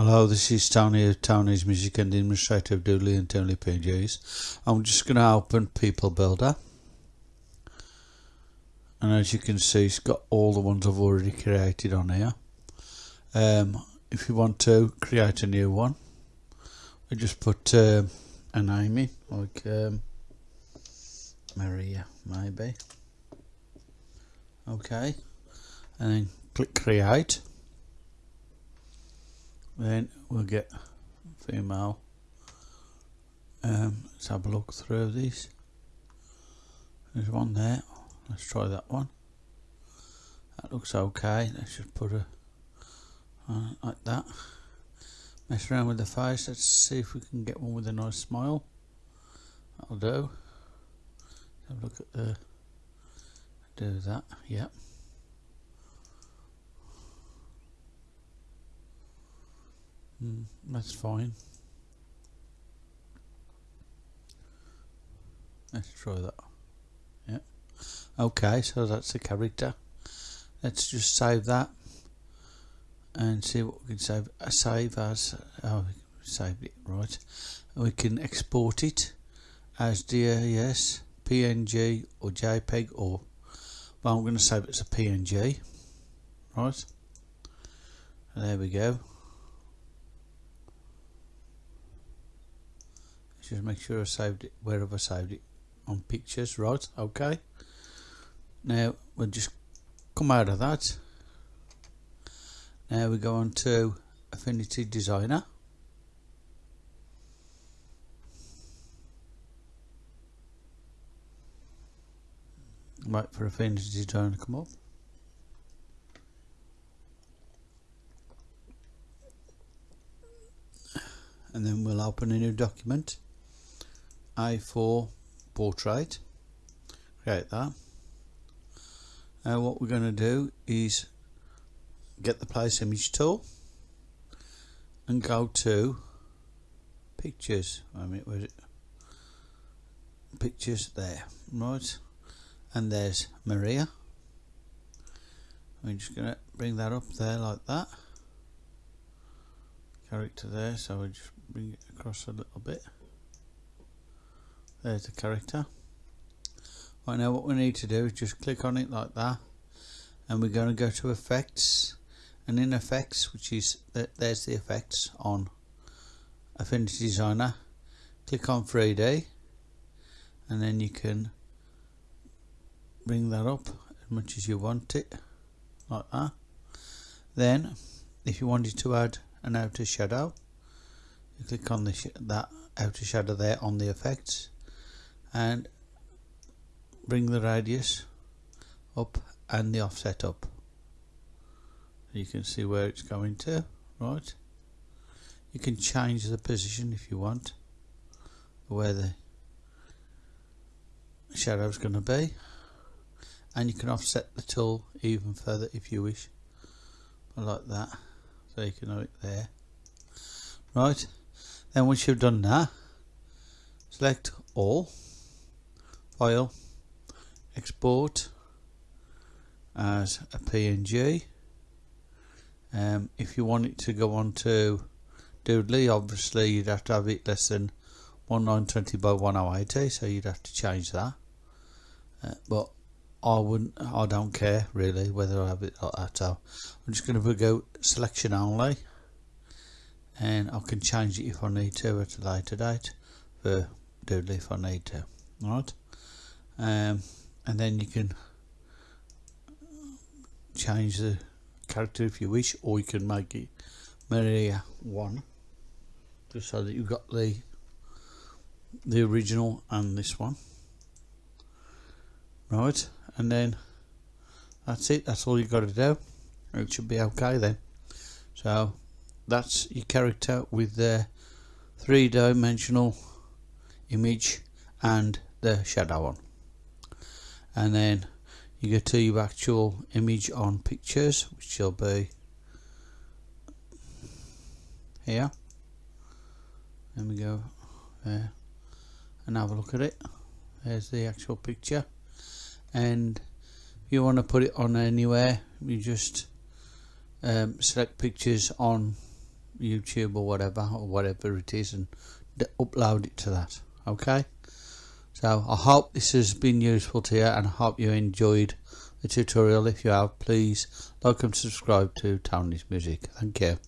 Hello, this is Tony of Tony's Music and Administrator of Doodly and Tony PNGs. I'm just going to open People Builder. And as you can see, it's got all the ones I've already created on here. Um, if you want to create a new one, we just put uh, a name in, like um, Maria, maybe. Okay. And then click create then we'll get female um, let's have a look through these. There's one there. Let's try that one. That looks okay. Let's just put a uh, like that. Mess around with the face. Let's see if we can get one with a nice smile. That'll do. Have a look at the do that. Yep Mm, that's fine. Let's try that. Yeah. Okay, so that's the character. Let's just save that and see what we can save. Uh, save as oh, we saved it right. We can export it as DAS, PNG, or JPEG, or well, I'm going to save it as a PNG. Right. There we go. Just make sure I saved it wherever I saved it on pictures right okay. Now we'll just come out of that. Now we go on to Affinity Designer. Wait for Affinity Designer to come up. And then we'll open a new document a4 portrait. Create that. Now what we're going to do is get the place image tool and go to pictures. I mean where's it? Pictures there right. And there's Maria. I'm just gonna bring that up there like that. Character there so we just bring it across a little bit there's the character. Right now what we need to do is just click on it like that and we're going to go to effects and in effects which is there's the effects on Affinity Designer click on 3D and then you can bring that up as much as you want it like that. Then if you wanted to add an outer shadow you click on the that outer shadow there on the effects and bring the radius up and the offset up. You can see where it's going to right? You can change the position if you want where the shadow is going to be. And you can offset the tool even further if you wish. Like that. So you can have it there. Right. Then once you've done that select all file export as a PNG um, if you want it to go on to Doodly obviously you'd have to have it less than 1920 by 1080 so you'd have to change that. Uh, but I wouldn't I don't care really whether I have it like that. So I'm just going to go selection only and I can change it if I need to at a later date for Doodly if I need to. Alright um, and then you can change the character if you wish or you can make it Maria 1 just so that you've got the the original and this one. Right and then that's it that's all you've got to do. It should be okay then. So that's your character with the three-dimensional image and the shadow on and then you go to your actual image on pictures which will be here. There we go there and have a look at it. There's the actual picture. And if you want to put it on anywhere you just um, select pictures on YouTube or whatever or whatever it is and upload it to that okay so I hope this has been useful to you and I hope you enjoyed the tutorial. If you have please like and subscribe to Tony's Music. Thank you